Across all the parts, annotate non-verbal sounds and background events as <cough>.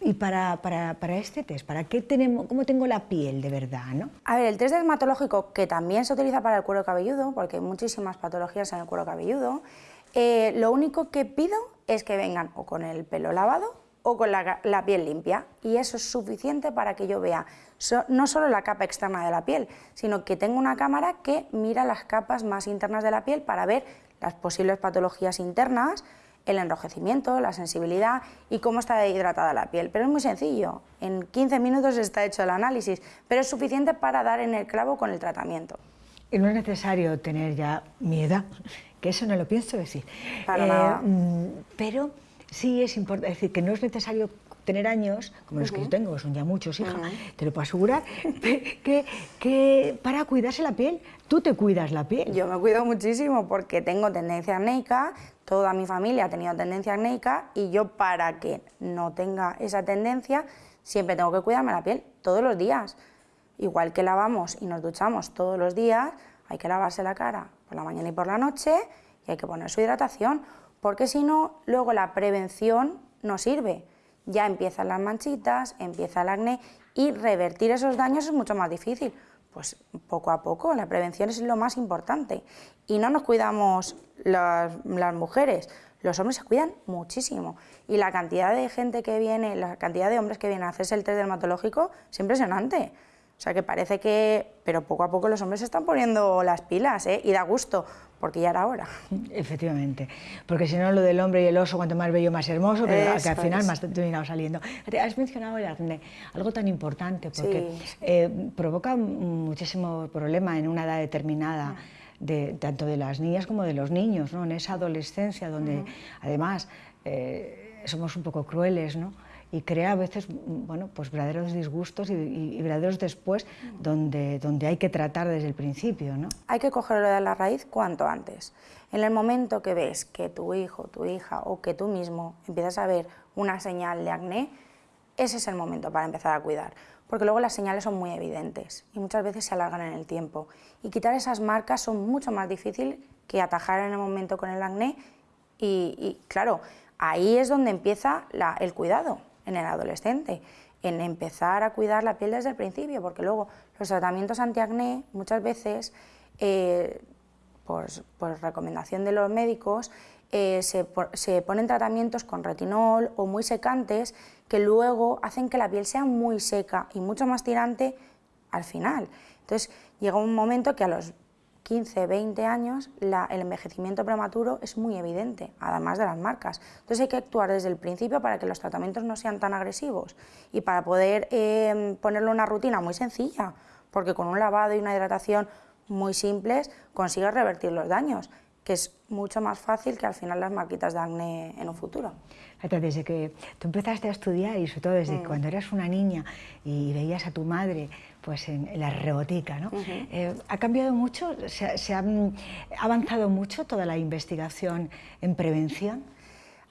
Y para, para, para, este test, ¿para qué tenemos, cómo tengo la piel de verdad? ¿no? A ver, el test dermatológico, que también se utiliza para el cuero cabelludo, porque hay muchísimas patologías en el cuero cabelludo, eh, lo único que pido es que vengan o con el pelo lavado o con la, la piel limpia, y eso es suficiente para que yo vea so, no solo la capa externa de la piel, sino que tengo una cámara que mira las capas más internas de la piel para ver las posibles patologías internas, el enrojecimiento, la sensibilidad y cómo está hidratada la piel. Pero es muy sencillo, en 15 minutos está hecho el análisis, pero es suficiente para dar en el clavo con el tratamiento. Y no es necesario tener ya mi edad, <laughs> que eso no lo pienso decir. Para eh, nada. Pero sí es importante, es decir, que no es necesario tener años, como los que yo tengo, son ya muchos, hija, te lo puedo asegurar, <laughs> que, que, para cuidarse la piel, tú te cuidas la piel. Yo me cuido muchísimo porque tengo tendencia acnéica, toda mi familia ha tenido tendencia acnéica y yo para que no tenga esa tendencia siempre tengo que cuidarme la piel todos los días. Igual que lavamos y nos duchamos todos los días, hay que lavarse la cara por la mañana y por la noche y hay que poner su hidratación, porque si no, luego la prevención no sirve ya empiezan las manchitas, empieza el acné y revertir esos daños es mucho más difícil. Pues poco a poco, la prevención es lo más importante. Y no nos cuidamos las, mujeres, los hombres se cuidan muchísimo. Y la cantidad de gente que viene, la cantidad de hombres que vienen a hacerse el test dermatológico es impresionante. O sea que parece que, pero poco a poco los hombres se están poniendo las pilas, ¿eh? y da gusto, porque ya era hora. <laughs> Efectivamente, porque si no lo del hombre y el oso, cuanto más bello, más hermoso, pero que al final más terminado saliendo. Has mencionado el acné, algo tan importante, porque eh, provoca muchísimo problema en una edad determinada. De, tanto de las niñas como de los niños, ¿no? en esa adolescencia donde además eh, somos un poco crueles, ¿no? Y crea a veces bueno, pues verdaderos disgustos y, verdaderos después donde, donde hay que tratar desde el principio. ¿no? Hay que cogerlo de la raíz cuanto antes. En el momento que ves que tu hijo, tu hija o que tú mismo empiezas a ver una señal de acné, ese es el momento para empezar a cuidar, porque luego las señales son muy evidentes y muchas veces se alargan en el tiempo. Y quitar esas marcas son mucho más difícil que atajar en el momento con el acné y, claro, ahí es donde empieza el cuidado en el adolescente, en empezar a cuidar la piel desde el principio, porque luego los tratamientos antiacné muchas veces, eh, por, recomendación de los médicos, eh, se, se, ponen tratamientos con retinol o muy secantes que luego hacen que la piel sea muy seca y mucho más tirante al final. Entonces llega un momento que a los 15, 20 años, el envejecimiento prematuro es muy evidente, además de las marcas. Entonces hay que actuar desde el principio para que los tratamientos no sean tan agresivos y para poder eh, ponerle una rutina muy sencilla, porque con un lavado y una hidratación muy simples consigues revertir los daños, que es mucho más fácil que al final las marquitas de acné en un futuro. Desde que tú empezaste a estudiar y sobre todo desde mm. cuando eras una niña y veías a tu madre pues en, la rebotica, ¿no? Eh, ¿Ha cambiado mucho? ¿Se, ha avanzado mucho toda la investigación en prevención?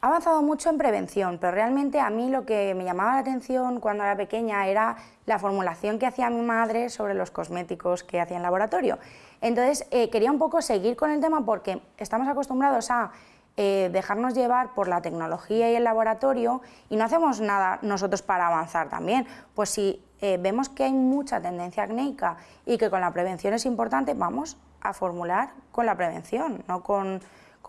Ha avanzado mucho en prevención, pero realmente a mí lo que me llamaba la atención cuando era pequeña era la formulación que hacía mi madre sobre los cosméticos que hacía en laboratorio. Entonces eh, quería un poco seguir con el tema porque estamos acostumbrados a eh, dejarnos llevar por la tecnología y el laboratorio y no hacemos nada nosotros para avanzar también. Pues si eh, vemos que hay mucha tendencia acnéica y que con la prevención es importante, vamos a formular con la prevención, no con,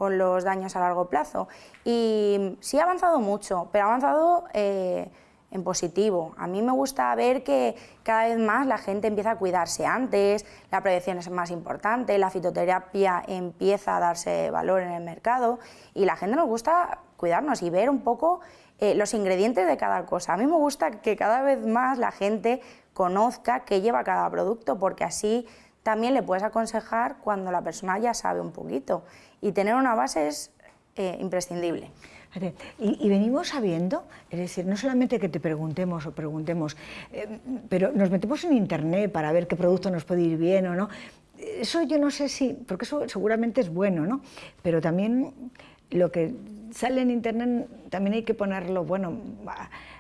los daños a largo plazo. Y sí ha avanzado mucho, pero ha avanzado eh, en positivo. A mí me gusta ver que cada vez más la gente empieza a cuidarse antes, la prevención es más importante, la fitoterapia empieza a darse valor en el mercado y la gente nos gusta cuidarnos y ver un poco eh, los ingredientes de cada cosa. A mí me gusta que cada vez más la gente conozca qué lleva cada producto, porque así también le puedes aconsejar cuando la persona ya sabe un poquito. Y tener una base es eh, imprescindible. Y, venimos sabiendo, es decir, no solamente que te preguntemos o preguntemos, eh, pero nos metemos en internet para ver qué producto nos puede ir bien o no. Eso yo no sé si, porque eso seguramente es bueno, ¿no? Pero también lo que sale en internet también hay que ponerlo, bueno,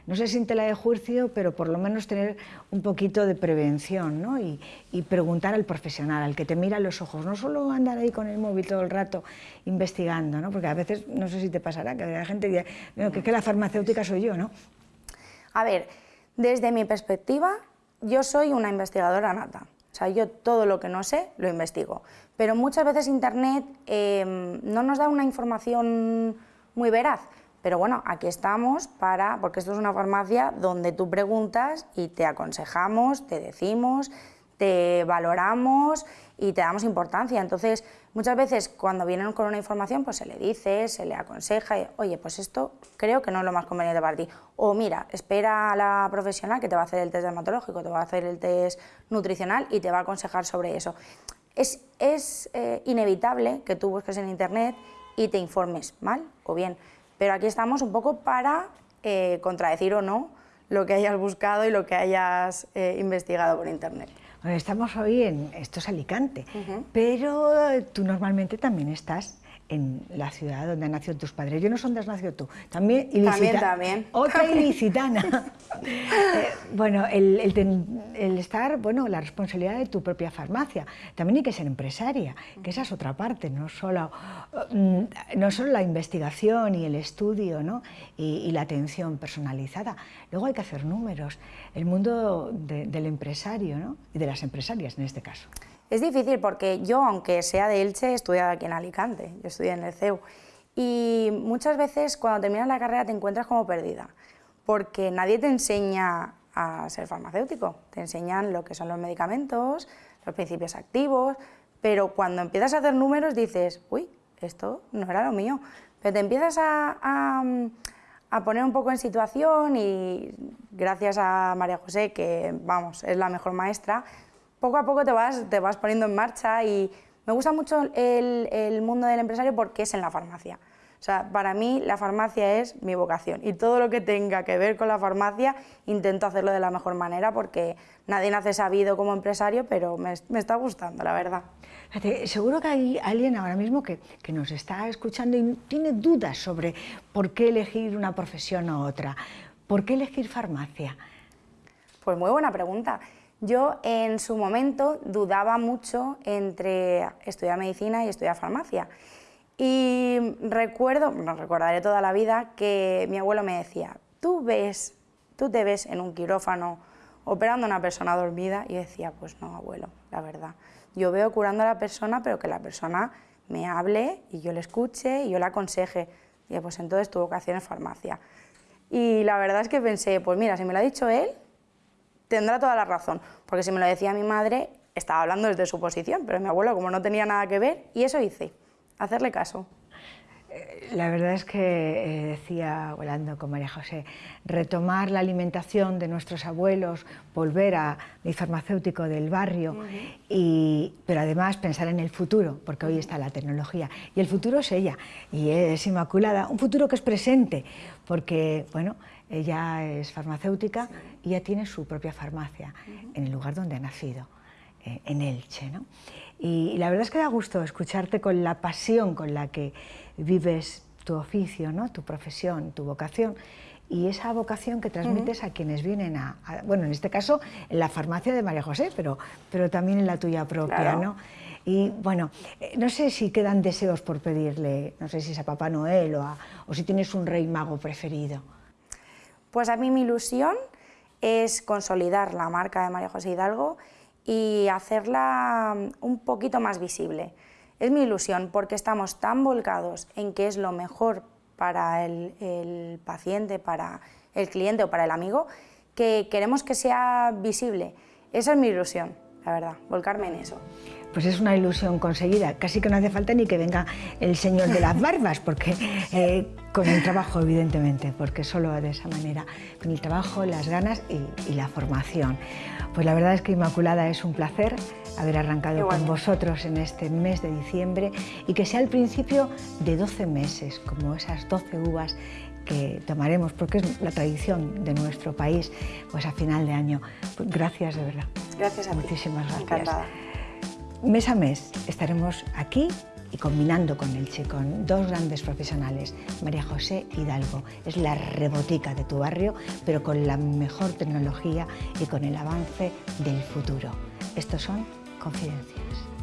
no sé si en tela de juicio, pero por lo menos tener un poquito de prevención ¿no? y, preguntar al profesional, al que te mira los ojos, no solo andar ahí con el móvil todo el rato investigando, ¿no? porque a veces, no sé si te pasará, que la gente dice que, que la farmacéutica soy yo, ¿no? A ver, desde mi perspectiva, yo soy una investigadora nata. O sea, yo todo lo que no sé lo investigo. Pero muchas veces Internet em, no nos da una información muy veraz. Pero bueno, aquí estamos para, porque esto es una farmacia donde tú preguntas y te aconsejamos, te decimos, te valoramos y te damos importancia. Entonces, muchas veces cuando vienen con una información, pues se le dice, se le aconseja, oye, pues esto creo que no es lo más conveniente para ti. O mira, espera a la profesional que te va a hacer el test dermatológico, te va a hacer el test nutricional y te va a aconsejar sobre eso. Es, eh, inevitable que tú busques en internet y te informes mal o bien, pero aquí estamos un poco para eh, contradecir o no lo que hayas buscado y lo que hayas eh, investigado por internet. Estamos hoy en, esto es Alicante, pero tú normalmente también estás en la ciudad donde han nacido tus padres. Yo no sé dónde has nacido tú. También ilicitana. También, Otra ilicitana. <laughs> Eh, bueno, el, estar, bueno, la responsabilidad de tu propia farmacia. También hay que ser empresaria, que esa es otra parte, no solo, mm, no solo la investigación y el estudio ¿no? y, la atención personalizada. Luego hay que hacer números. El mundo del empresario ¿no? y de las empresarias en este caso. Es difícil porque yo, aunque sea de Elche, he estudiado aquí en Alicante, yo estudié en el CEU, y muchas veces cuando terminas la carrera te encuentras como perdida, porque nadie te enseña a ser farmacéutico, te enseñan lo que son los medicamentos, los principios activos, pero cuando empiezas a hacer números dices, uy, esto no era lo mío, pero te empiezas a, a poner un poco en situación y gracias a María José, que vamos, es la mejor maestra, poco a poco te vas, te vas poniendo en marcha y me gusta mucho el, el mundo del empresario porque es en la farmacia. O sea, para mí la farmacia es mi vocación y todo lo que tenga que ver con la farmacia intento hacerlo de la mejor manera porque nadie nace sabido como empresario, pero me, me está gustando, la verdad. seguro que hay alguien ahora mismo que, que, nos está escuchando y tiene dudas sobre por qué elegir una profesión u otra. ¿Por qué elegir farmacia? Pues muy buena pregunta. Yo en su momento dudaba mucho entre estudiar medicina y estudiar farmacia. Y recuerdo, no recordaré toda la vida, que mi abuelo me decía, tú ves, tú te ves en un quirófano operando a una persona dormida y decía, pues no, abuelo, la verdad. Yo veo curando a la persona, pero que la persona me hable y yo le escuche y yo le aconseje. Y pues entonces tu vocación es farmacia. Y la verdad es que pensé, pues mira, si me lo ha dicho él, tendrá toda la razón, porque si me lo decía mi madre, estaba hablando desde su posición, pero mi abuelo como no tenía nada que ver, y eso hice, hacerle caso. Eh, la verdad es que eh, decía, hablando con María José, retomar la alimentación de nuestros abuelos, volver a mi farmacéutico del barrio, y, pero además pensar en el futuro, porque hoy está la tecnología, y el futuro es ella, y es Inmaculada, un futuro que es presente, porque, bueno, ella es farmacéutica y ya tiene su propia farmacia en el lugar donde ha nacido, eh, en Elche. ¿no? Y, la verdad es que da gusto escucharte con la pasión con la que vives tu oficio, ¿no? tu profesión, tu vocación y esa vocación que transmites a quienes vienen a, bueno, en este caso en la farmacia de María José, pero, pero también en la tuya propia, ¿no? Y bueno, eh, no sé si quedan deseos por pedirle, no sé si es a Papá Noel o, o si tienes un rey mago preferido. Pues a mí mi ilusión es consolidar la marca de María José Hidalgo y hacerla mm, un poquito más visible. Es mi ilusión porque estamos tan volcados en que es lo mejor para el, paciente, para el cliente o para el amigo, que queremos que sea visible. Esa es mi ilusión, la verdad, volcarme en eso pues es una ilusión conseguida. Casi que no hace falta ni que venga el señor de las barbas, porque eh, con el trabajo, evidentemente, porque solo de esa manera, con el trabajo, las ganas y, la formación. Pues la verdad es que Inmaculada es un placer haber arrancado con vosotros en este mes de diciembre y que sea el principio de 12 meses, como esas 12 uvas que tomaremos, porque es la tradición de nuestro país, pues a final de año. Pues gracias de verdad. Gracias a Muchísimas gracias mes a mes estaremos aquí y combinando con Elche, con dos grandes profesionales, María José Hidalgo, es la rebotica de tu barrio, pero con la mejor tecnología y con el avance del futuro. Estos son Confidencias.